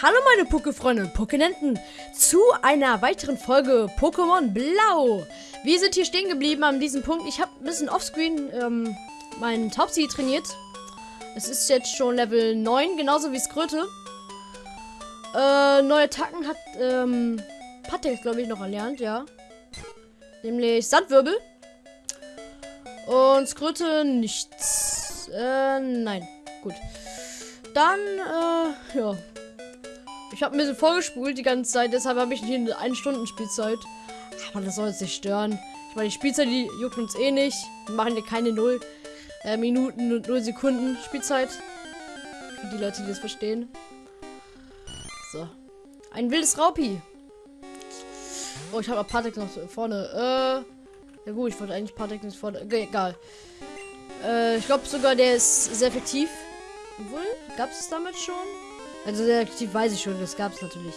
Hallo meine Pokéfreunde und Pokénenten zu einer weiteren Folge Pokémon Blau. Wir sind hier stehen geblieben an diesem Punkt. Ich habe ein bisschen offscreen ähm, meinen Taubsi trainiert. Es ist jetzt schon Level 9, genauso wie Skröte. Äh, neue Attacken hat ähm, Patek, glaube ich, noch erlernt, ja. Nämlich Sandwirbel. Und Skröte nichts. Äh, nein. Gut. Dann, äh, ja. Ich habe ein bisschen vorgespult die ganze Zeit, deshalb habe ich hier eine 1 Stunden Spielzeit. Aber das soll uns nicht stören. Ich meine, die Spielzeit, die juckt uns eh nicht. Wir machen hier keine 0 äh, Minuten und 0 Sekunden Spielzeit. Für die Leute, die das verstehen. So. Ein wildes Raupi. Oh, ich habe Patek noch vorne. Äh. Ja gut, ich wollte eigentlich Patek nicht vorne. Egal. Äh, ich glaube sogar, der ist sehr effektiv. Obwohl, gab es damit schon? Also sehr aktiv weiß ich schon, das gab es natürlich.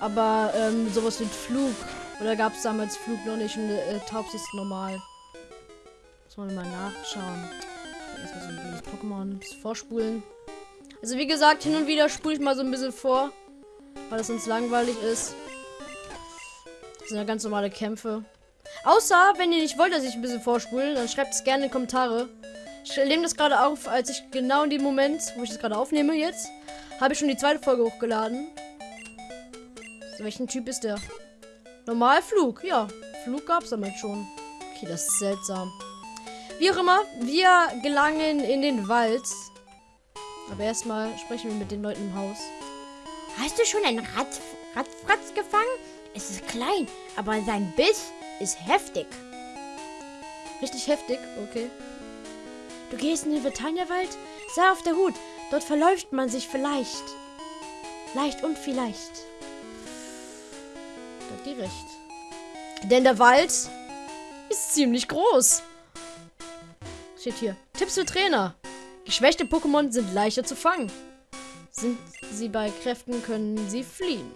Aber ähm, sowas wie Flug. Oder gab es damals Flug noch nicht und äh, Taubs ist normal. Muss man mal nachschauen. Erstmal so ein blödes Pokémon. Vorspulen. Also wie gesagt, hin und wieder spule ich mal so ein bisschen vor. Weil das sonst langweilig ist. Das sind ja ganz normale Kämpfe. Außer, wenn ihr nicht wollt, dass ich ein bisschen vorspule, dann schreibt es gerne in die Kommentare. Ich nehme das gerade auf, als ich genau in dem Moment, wo ich das gerade aufnehme jetzt, habe ich schon die zweite Folge hochgeladen. So, welchen Typ ist der? Normalflug, ja. Flug gab es damit schon. Okay, das ist seltsam. Wie auch immer, wir gelangen in den Wald. Aber erstmal sprechen wir mit den Leuten im Haus. Hast du schon einen Rat Radfratz gefangen? Es ist klein, aber sein Biss ist heftig. Richtig heftig, okay. Du gehst in den Vitania-Wald? Sei auf der Hut. Dort verläuft man sich vielleicht. Leicht und vielleicht. Da hat die recht. Denn der Wald ist ziemlich groß. Steht hier. Tipps für Trainer. Geschwächte Pokémon sind leichter zu fangen. Sind sie bei Kräften, können sie fliehen.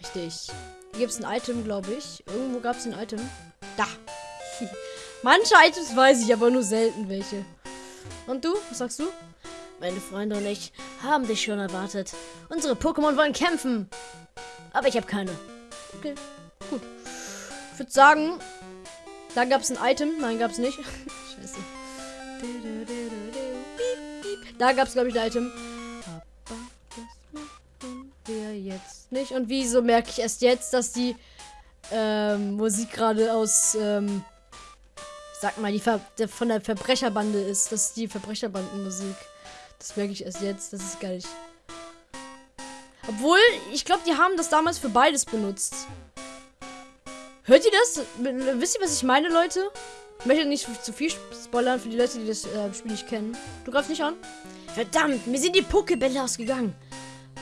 Richtig. Hier gibt es ein Item, glaube ich. Irgendwo gab es ein Item. Da. Manche Items weiß ich, aber nur selten welche. Und du? Was sagst du? Meine Freunde und ich haben dich schon erwartet. Unsere Pokémon wollen kämpfen. Aber ich habe keine. Okay, gut. Ich würde sagen, da gab es ein Item. Nein, gab es nicht. Scheiße. Da gab es, glaube ich, ein Item. Aber das machen wir jetzt nicht. Und wieso merke ich erst jetzt, dass die ähm, Musik gerade aus, ähm, sag mal, die Ver der, von der Verbrecherbande ist. Das ist die Verbrecherbandenmusik. Das merke ich erst jetzt. Das ist geil. Obwohl, ich glaube, die haben das damals für beides benutzt. Hört ihr das? Wisst ihr, was ich meine, Leute? Ich möchte nicht zu viel spoilern für die Leute, die das äh, Spiel nicht kennen. Du greifst nicht an? Verdammt, mir sind die Pokebälle ausgegangen.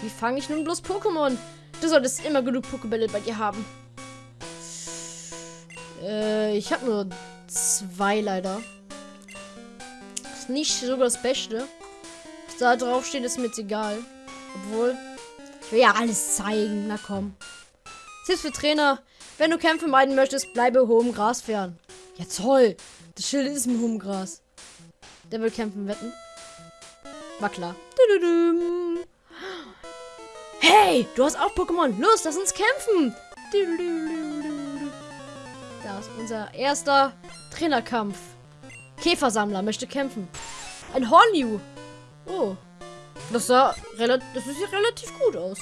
Wie fange ich nun bloß Pokémon? Du solltest immer genug Pokebälle bei dir haben. Äh, ich habe nur zwei leider. Ist nicht so das Beste. Da drauf steht, ist mir jetzt egal. Obwohl, ich will ja alles zeigen. Na komm. Tipps für Trainer. Wenn du Kämpfe meiden möchtest, bleibe hohem Gras fern. Ja, toll. Das Schild ist im hohem Gras. Der will kämpfen, wetten. War klar. Hey, du hast auch Pokémon. Los, lass uns kämpfen. Da ist unser erster Trainerkampf. Käfersammler möchte kämpfen. Ein Hornju. Das sah relativ, das sieht relativ gut aus.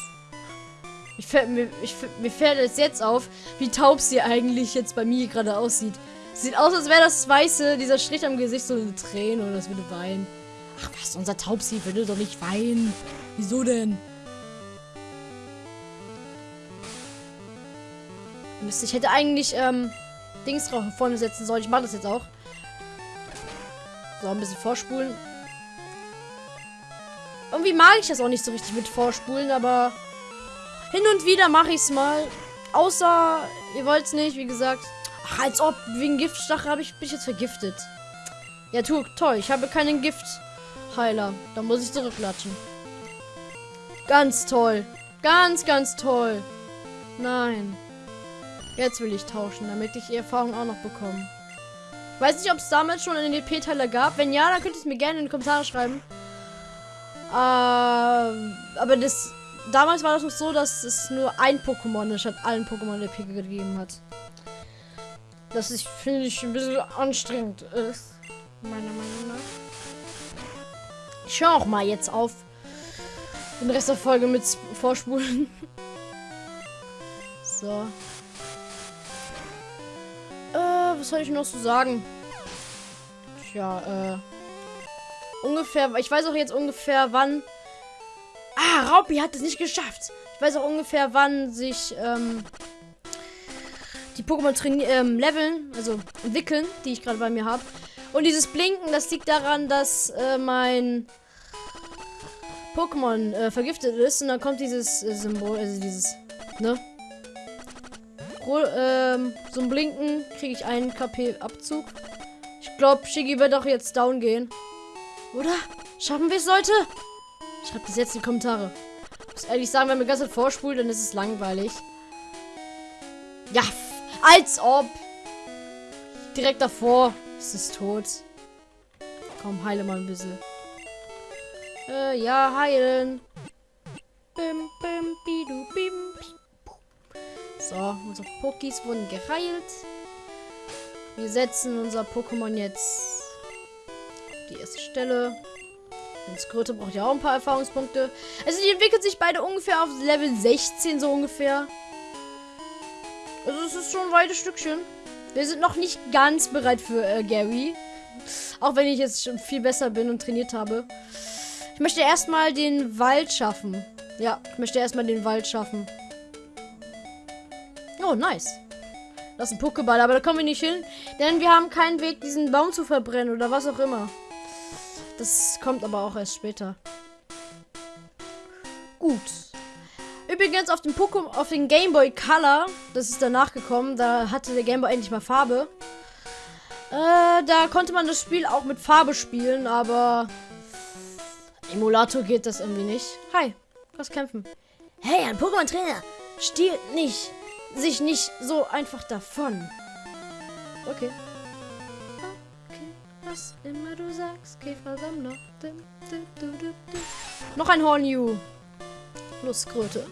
Ich fällt, mir, ich, mir fällt es jetzt auf, wie taub sie eigentlich jetzt bei mir gerade aussieht. Sieht aus, als wäre das Weiße, dieser Strich am Gesicht, so eine Träne oder das würde weinen. Ach was, unser Taubsi würde doch nicht weinen. Wieso denn? Mist, ich hätte eigentlich, ähm, Dings drauf vorne setzen sollen. Ich mache das jetzt auch. So, ein bisschen vorspulen. Irgendwie mag ich das auch nicht so richtig mit vorspulen, aber hin und wieder mache ich es mal. Außer, ihr wollt es nicht, wie gesagt. Ach, als ob, wegen Giftstachel habe ich, bin ich jetzt vergiftet. Ja, tu, toll, ich habe keinen Giftheiler. Da muss ich zurücklatschen. Ganz toll. Ganz, ganz toll. Nein. Jetzt will ich tauschen, damit ich die Erfahrung auch noch bekomme. Weiß nicht, ob es damals schon einen EP-Teiler gab. Wenn ja, dann könnt ihr es mir gerne in die Kommentare schreiben. Äh, aber das. Damals war das noch so, dass es nur ein Pokémon statt allen Pokémon der Pika gegeben hat. Das ich finde ich ein bisschen anstrengend ist. Meiner Meinung nach. Ich höre auch mal jetzt auf. Den Rest der Folge mit vorspulen. so. Äh, was soll ich noch so sagen? Tja, äh. Ungefähr, ich weiß auch jetzt ungefähr wann. Ah, Raupi hat es nicht geschafft. Ich weiß auch ungefähr wann sich, ähm, die Pokémon ähm, leveln, also entwickeln, die ich gerade bei mir habe. Und dieses Blinken, das liegt daran, dass äh, mein Pokémon äh, vergiftet ist. Und dann kommt dieses äh, Symbol, also dieses, ne? ähm, so ein Blinken kriege ich einen KP-Abzug. Ich glaube, Shiggy wird auch jetzt down gehen. Oder? Schaffen wir es, Leute? Schreibt das jetzt in die Kommentare. Ich muss ehrlich sagen, wenn man ganz vorspult, dann ist es langweilig. Ja, als ob. Direkt davor. Es ist tot. Komm, heile mal ein bisschen. Äh, ja, heilen. Bim, bim, bidu, bim. So, unsere Pokis wurden geheilt. Wir setzen unser Pokémon jetzt die erste Stelle. Und Skröte braucht ja auch ein paar Erfahrungspunkte. Also die entwickelt sich beide ungefähr auf Level 16 so ungefähr. Also es ist schon ein weites Stückchen. Wir sind noch nicht ganz bereit für äh, Gary. Auch wenn ich jetzt schon viel besser bin und trainiert habe. Ich möchte erstmal den Wald schaffen. Ja, ich möchte erstmal den Wald schaffen. Oh, nice. Das ist ein Pokéball, aber da kommen wir nicht hin. Denn wir haben keinen Weg, diesen Baum zu verbrennen oder was auch immer. Das kommt aber auch erst später. Gut. Übrigens auf dem Pokémon, auf den Game Boy Color, das ist danach gekommen, da hatte der Game Boy endlich mal Farbe. Äh, da konnte man das Spiel auch mit Farbe spielen, aber Emulator geht das irgendwie nicht. Hi, was kämpfen? Hey, ein Pokémon-Trainer stiehlt nicht, sich nicht so einfach davon. Okay was immer du sagst, Käfersammler. Noch ein Hornju. Lustkröte.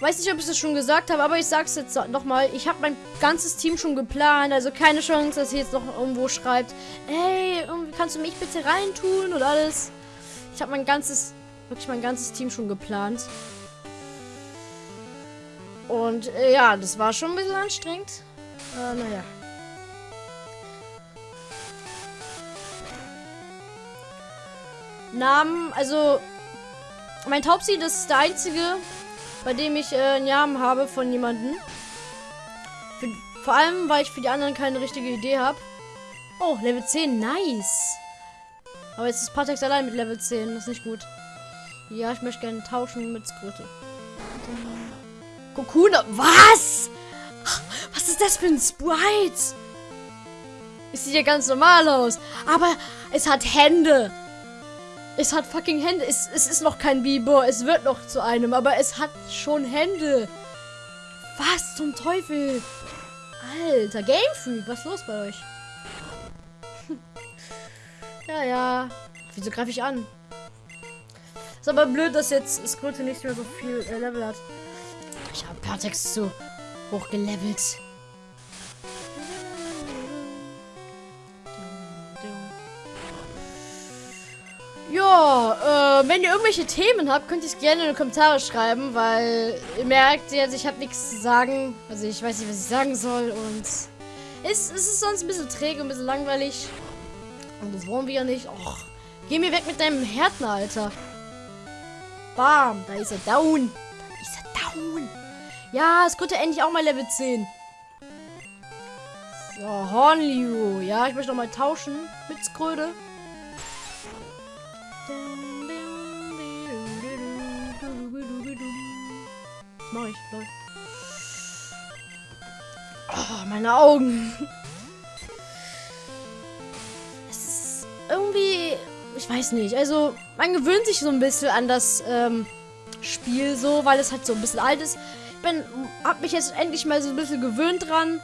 Weiß nicht, ob ich das schon gesagt habe, aber ich sag's jetzt nochmal. Ich habe mein ganzes Team schon geplant. Also keine Chance, dass ihr jetzt noch irgendwo schreibt, hey, kannst du mich bitte reintun und alles. Ich habe mein ganzes, wirklich mein ganzes Team schon geplant. Und äh, ja, das war schon ein bisschen anstrengend. Äh, naja. Namen, also mein Taubsi, das ist der einzige, bei dem ich äh, einen Namen habe von jemandem. Für, vor allem, weil ich für die anderen keine richtige Idee habe. Oh, Level 10, nice. Aber jetzt ist Patex allein mit Level 10, das ist nicht gut. Ja, ich möchte gerne tauschen mit Skröte. Kokuna, was? Was ist das für ein Sprite? Es sieht ja ganz normal aus. Aber es hat Hände. Es hat fucking Hände. Es, es ist noch kein Biber. Es wird noch zu einem. Aber es hat schon Hände. Was zum Teufel? Alter, Game Freak. Was ist los bei euch? ja, ja. Wieso greife ich an? Ist aber blöd, dass jetzt Skröte nicht mehr so viel äh, Level hat. Ich habe Pertex zu hoch Äh, wenn ihr irgendwelche Themen habt, könnt ihr es gerne in die Kommentare schreiben, weil ihr merkt jetzt, ich habe nichts zu sagen. Also ich weiß nicht, was ich sagen soll und es, es ist sonst ein bisschen träge, ein bisschen langweilig. Und das wollen wir ja nicht. Och, geh mir weg mit deinem Härten, Alter. Bam, da ist er down. Da ist er down. Ja, es konnte endlich auch mal Level 10. So, Hornliu. Ja, ich möchte noch mal tauschen mit Skröde. Mach ich, Leute. Oh, meine Augen. Es ist irgendwie. Ich weiß nicht. Also, man gewöhnt sich so ein bisschen an das ähm, Spiel so, weil es halt so ein bisschen alt ist. Ich bin, hab mich jetzt endlich mal so ein bisschen gewöhnt dran.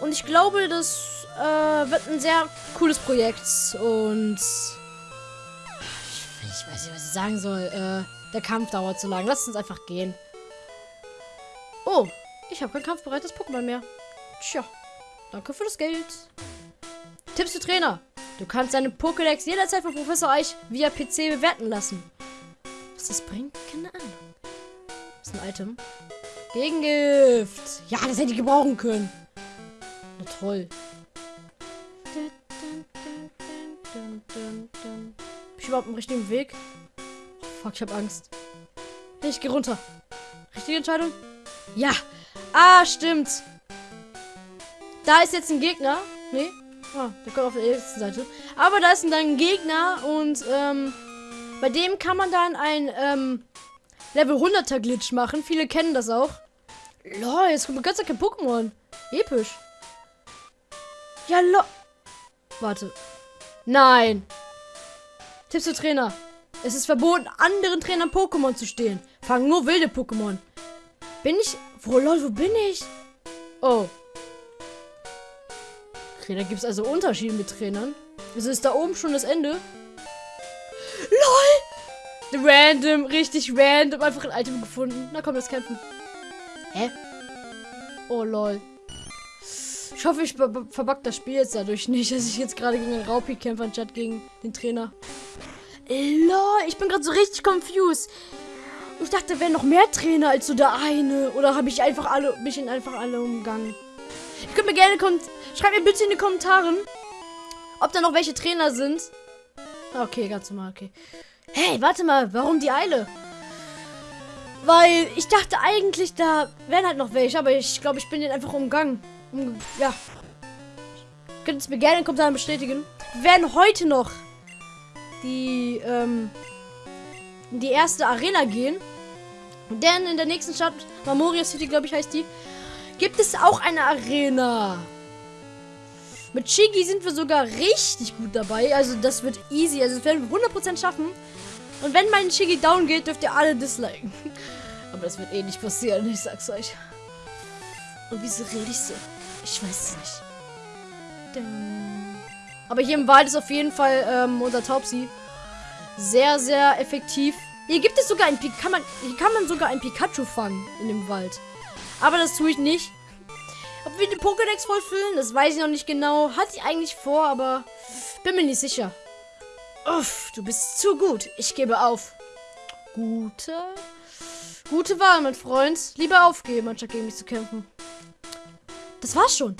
Und ich glaube, das äh, wird ein sehr cooles Projekt. Und Ich weiß nicht, was ich sagen soll. Äh, der Kampf dauert zu lang. Lass uns einfach gehen. Oh, ich habe kein kampfbereites Pokémon mehr. Tja, danke für das Geld. Tipps für Trainer. Du kannst deine Pokédex jederzeit von Professor Eich via PC bewerten lassen. Was das bringt? Keine Ahnung. Das ist ein Item. Gegengift. Ja, das hätte ich gebrauchen können. Na toll. Bin ich überhaupt im richtigen Weg? Fuck, ich hab Angst. Ich geh runter. Richtige Entscheidung? Ja. Ah, stimmt. Da ist jetzt ein Gegner. Nee. Ah, der kommt auf der ersten Seite. Aber da ist dann ein Gegner und ähm, bei dem kann man dann ein ähm, Level 100er Glitch machen. Viele kennen das auch. Lol, jetzt kommt ganz kein Pokémon. Episch. Ja, lo. Warte. Nein. Tipps für Trainer. Es ist verboten, anderen Trainern Pokémon zu stehlen. Fangen nur wilde Pokémon. Bin ich. Wo, lol, wo bin ich? Oh. Okay, da gibt es also Unterschiede mit Trainern. Wieso ist da oben schon das Ende? LOL! Random, richtig random. Einfach ein Item gefunden. Na komm, das kämpfen. Hä? Oh lol. Ich hoffe, ich ver verback das Spiel jetzt dadurch nicht, dass ich jetzt gerade gegen einen Raupi kämpfe, anstatt gegen den Trainer. Lol, ich bin gerade so richtig confused. Ich dachte, da wären noch mehr Trainer als so der eine. Oder habe ich einfach alle, mich in einfach alle umgangen? Ihr könnt mir gerne. Schreibt mir bitte in die Kommentare, ob da noch welche Trainer sind. Okay, ganz normal, okay. Hey, warte mal, warum die Eile? Weil ich dachte eigentlich, da wären halt noch welche, aber ich glaube, ich bin den einfach umgangen. Um, ja. Könnt es mir gerne in den Kommentaren bestätigen. Wir werden heute noch die, ähm, die erste Arena gehen. Denn in der nächsten Stadt, Memoria City, glaube ich, heißt die, gibt es auch eine Arena. Mit Chigi sind wir sogar richtig gut dabei. Also das wird easy. Also das werden wir 100% schaffen. Und wenn mein Chigi down geht, dürft ihr alle disliken. Aber das wird eh nicht passieren, ich sag's euch. Und wieso rede ich so? Ich weiß es nicht. Aber hier im Wald ist auf jeden Fall ähm, unser Taubsi sehr, sehr effektiv. Hier gibt es sogar ein Pi kann man Hier kann man sogar ein Pikachu fangen in dem Wald. Aber das tue ich nicht. Ob wir den Pokédex vollfüllen, das weiß ich noch nicht genau. Hatte ich eigentlich vor, aber bin mir nicht sicher. Uff, du bist zu gut. Ich gebe auf. Gute. Gute Wahl, mein Freund. Lieber aufgeben, anstatt gegen mich zu kämpfen. Das war's schon.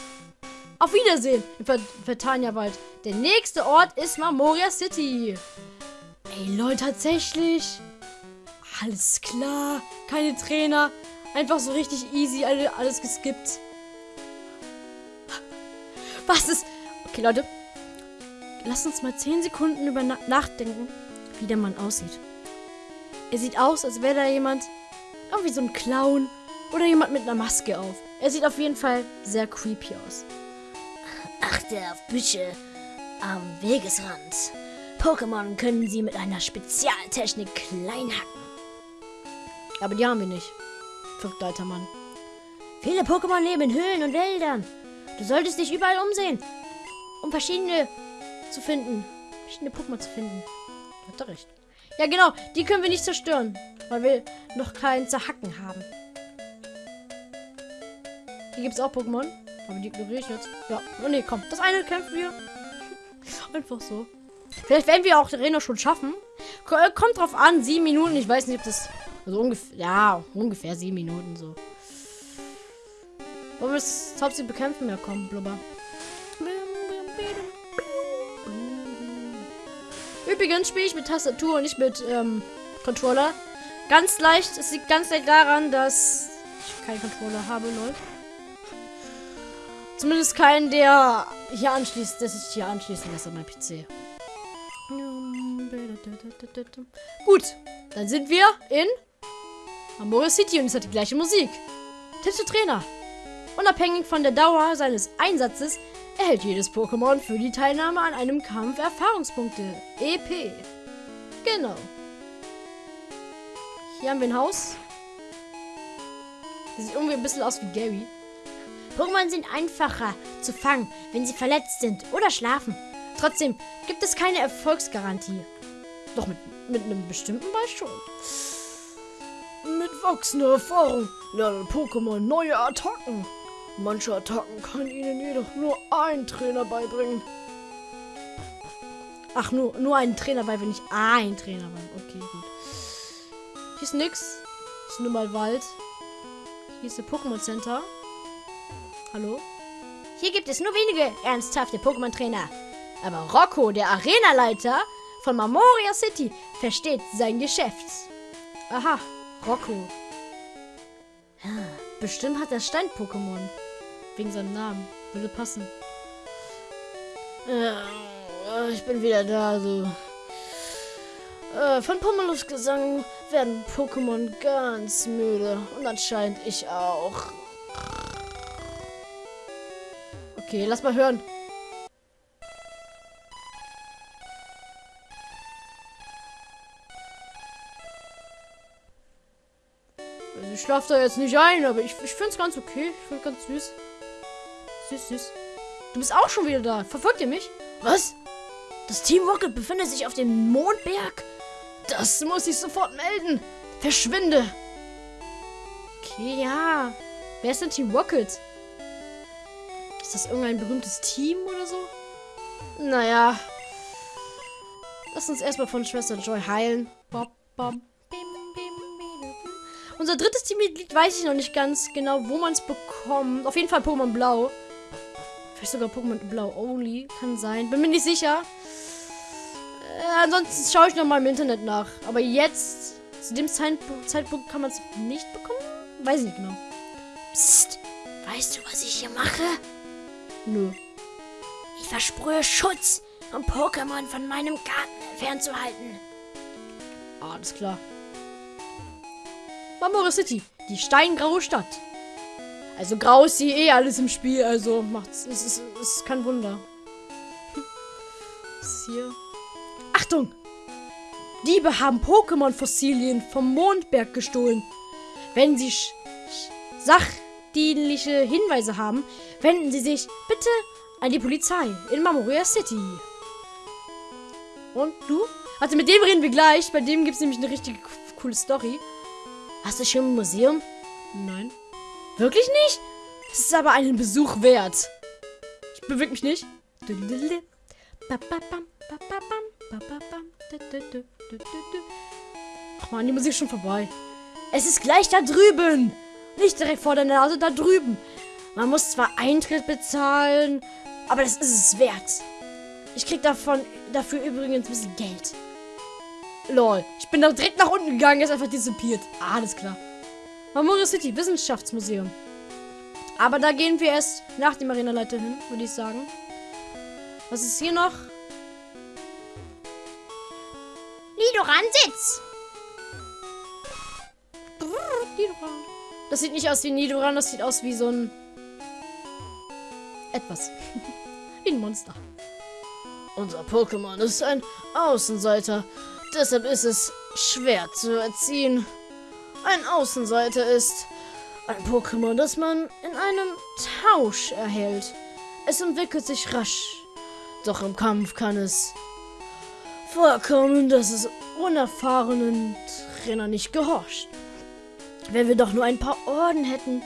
Auf Wiedersehen im Vertania-Wald. Der nächste Ort ist Mamoria City. Ey, Leute, tatsächlich. Alles klar. Keine Trainer. Einfach so richtig easy alles geskippt. Was ist... Okay, Leute. Lasst uns mal 10 Sekunden über na nachdenken, wie der Mann aussieht. Er sieht aus, als wäre da jemand... Irgendwie so ein Clown. Oder jemand mit einer Maske auf. Er sieht auf jeden Fall sehr creepy aus. Achte auf Büsche am Wegesrand. Pokémon können sie mit einer Spezialtechnik klein hacken. Aber die haben wir nicht. Verrückter alter Mann. Viele Pokémon leben in Höhlen und Wäldern. Du solltest dich überall umsehen, um verschiedene zu finden. Verschiedene Pokémon zu finden. Hat er recht. Ja, genau. Die können wir nicht zerstören, weil wir noch keinen Zerhacken haben. Hier gibt es auch Pokémon. Aber die ignoriere ich jetzt. Ja. Oh ne, komm. Das eine kämpfen wir. Einfach so. Vielleicht werden wir auch die Arena schon schaffen. Äh, kommt drauf an. Sieben Minuten. Ich weiß nicht, ob das. Also ungefähr. Ja, ungefähr sieben Minuten so. Wollen wir das Topsy bekämpfen? Ja, komm, blubber. Übrigens spiele ich mit Tastatur und nicht mit ähm, Controller. Ganz leicht, es liegt ganz leicht daran, dass ich keinen Controller habe, Leute. Zumindest keinen, der hier anschließt, dass ich hier anschließen lasse an mein PC. Gut, dann sind wir in Amoria City und es hat die gleiche Musik. Tipps für Trainer. Unabhängig von der Dauer seines Einsatzes erhält jedes Pokémon für die Teilnahme an einem Kampf Erfahrungspunkte. EP. Genau. Hier haben wir ein Haus. Das sieht irgendwie ein bisschen aus wie Gary. Pokémon sind einfacher zu fangen, wenn sie verletzt sind oder schlafen. Trotzdem gibt es keine Erfolgsgarantie. Doch mit, mit einem bestimmten Ball schon. Mit wachsender Erfahrung lernen Pokémon neue Attacken. Manche Attacken kann ihnen jedoch nur ein Trainer beibringen. Ach, nur, nur ein Trainer wenn ich ein Trainer bin. Okay, gut. Hier ist nix. Ist nur mal Wald. Hier ist der Pokémon Center. Hallo? Hier gibt es nur wenige ernsthafte Pokémon-Trainer. Aber Rocco, der Arenaleiter von Mamoria City, versteht sein Geschäft. Aha, Rocco. Bestimmt hat er Stein-Pokémon. Wegen seinem Namen. Würde passen. Äh, ich bin wieder da, so. Äh, von Pomelos Gesang werden Pokémon ganz müde. Und anscheinend ich auch. Okay, lass mal hören. Also ich schlafe da jetzt nicht ein, aber ich, ich finde es ganz okay. Ich finde ganz süß. Süß, süß. Du bist auch schon wieder da. Verfolgt ihr mich? Was? Das Team Rocket befindet sich auf dem Mondberg? Das muss ich sofort melden. Verschwinde. Okay, ja. Wer ist denn Team Rocket? Ist das irgendein berühmtes Team oder so? Naja. Lass uns erstmal von Schwester Joy heilen. Bop, bop. Unser drittes Teammitglied weiß ich noch nicht ganz genau, wo man es bekommt. Auf jeden Fall Pokémon Blau. Vielleicht sogar Pokémon Blau Only. Kann sein. Bin mir nicht sicher. Äh, ansonsten schaue ich nochmal im Internet nach. Aber jetzt, zu dem Zeitpunkt, Zeitpunkt kann man es nicht bekommen? Weiß ich nicht genau. Psst. Weißt du, was ich hier mache? Nö. Ich versprühe Schutz, um Pokémon von meinem Garten fernzuhalten. Alles klar. Mamora City, die steingraue Stadt. Also grau ist sie eh alles im Spiel, also macht's. Es ist, es ist kein Wunder. Was ist hier? Achtung! Diebe haben Pokémon-Fossilien vom Mondberg gestohlen. Wenn sie sachdienliche Hinweise haben, wenden Sie sich bitte an die Polizei in Mamoria City. Und du? Also mit dem reden wir gleich. Bei dem gibt es nämlich eine richtig coole Story. Hast du schon ein Museum? Nein. Wirklich nicht? Das ist aber einen Besuch wert. Ich bewege mich nicht. Ach man, die Musik ist schon vorbei. Es ist gleich da drüben. Nicht direkt vor der Nase, da drüben. Man muss zwar Eintritt bezahlen, aber das ist es wert. Ich krieg davon dafür übrigens ein bisschen Geld. Lol. Ich bin da direkt nach unten gegangen, ist einfach dissipiert. Ah, alles klar. Mamoru City, Wissenschaftsmuseum. Aber da gehen wir erst nach dem Arenaleiter hin, würde ich sagen. Was ist hier noch? Nidoran-Sitz. Nidoran. Das sieht nicht aus wie Nidoran, das sieht aus wie so ein... Etwas. wie ein Monster. Unser Pokémon ist ein Außenseiter. Deshalb ist es schwer zu erziehen. Ein Außenseiter ist ein Pokémon, das man in einem Tausch erhält. Es entwickelt sich rasch. Doch im Kampf kann es vorkommen, dass es unerfahrenen Trainer nicht gehorcht. Wenn wir doch nur ein paar Orden hätten.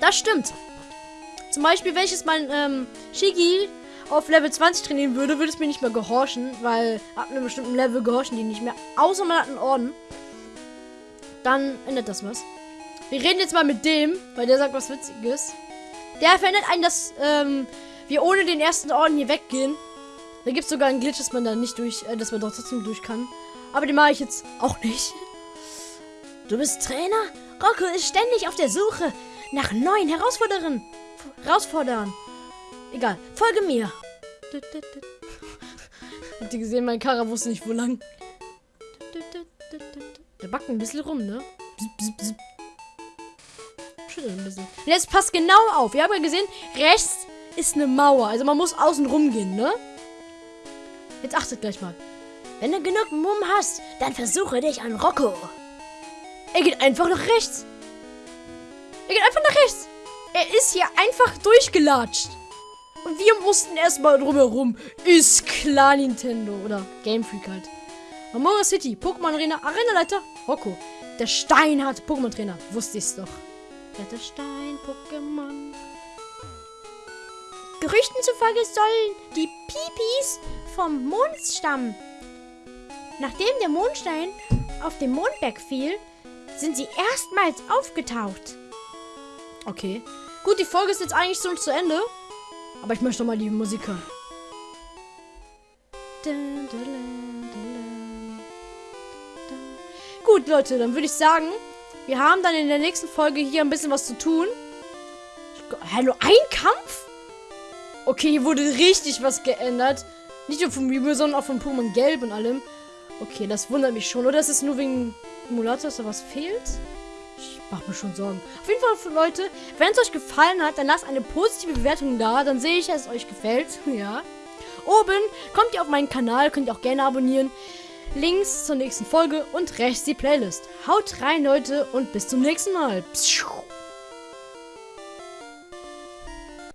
Das stimmt. Zum Beispiel, welches mein ähm, Shigi auf Level 20 trainieren würde, würde es mir nicht mehr gehorchen, weil ab einem bestimmten Level gehorchen die nicht mehr. Außer man hat einen Orden. Dann ändert das was. Wir reden jetzt mal mit dem, weil der sagt was Witziges. Der verändert einen, dass ähm, wir ohne den ersten Orden hier weggehen. Da gibt es sogar einen Glitch, dass man da nicht durch, äh, dass man doch trotzdem durch kann. Aber den mache ich jetzt auch nicht. Du bist Trainer? Rocco ist ständig auf der Suche nach neuen Herausforderern. Herausfordern. Egal, folge mir. Habt ihr gesehen, mein Kara wusste nicht, wo lang. Der backt ein bisschen rum, ne? Schüttelt ein bisschen. Jetzt passt genau auf. Ihr habt ja gesehen, rechts ist eine Mauer. Also man muss außen rum gehen, ne? Jetzt achtet gleich mal. Wenn du genug Mumm hast, dann versuche dich an Rocco. Er geht einfach nach rechts. Er geht einfach nach rechts. Er ist hier einfach durchgelatscht. Und wir mussten erstmal drumherum. Ist klar Nintendo. Oder Game Freak halt. Amora City, Pokémon Arena, Arenaleiter, Rocco. Der Stein hat Pokémon Trainer. Wusste ich's doch. Der Stein, Pokémon. Gerüchten zufolge sollen die Pipis vom Mond stammen. Nachdem der Mondstein auf den Mondberg fiel, sind sie erstmals aufgetaucht. Okay. Gut, die Folge ist jetzt eigentlich schon zu Ende. Aber ich möchte mal die Musik hören. Gut, Leute, dann würde ich sagen, wir haben dann in der nächsten Folge hier ein bisschen was zu tun. Hallo, ein Kampf? Okay, hier wurde richtig was geändert. Nicht nur vom Mew, sondern auch von Pokémon Gelb und allem. Okay, das wundert mich schon. Oder ist es nur wegen Emulator, dass da was fehlt? Ich mache mir schon Sorgen. Auf jeden Fall, Leute, wenn es euch gefallen hat, dann lasst eine positive Bewertung da. Dann sehe ich, dass es euch gefällt. ja. Oben kommt ihr auf meinen Kanal, könnt ihr auch gerne abonnieren. Links zur nächsten Folge und rechts die Playlist. Haut rein, Leute, und bis zum nächsten Mal. Pschuh.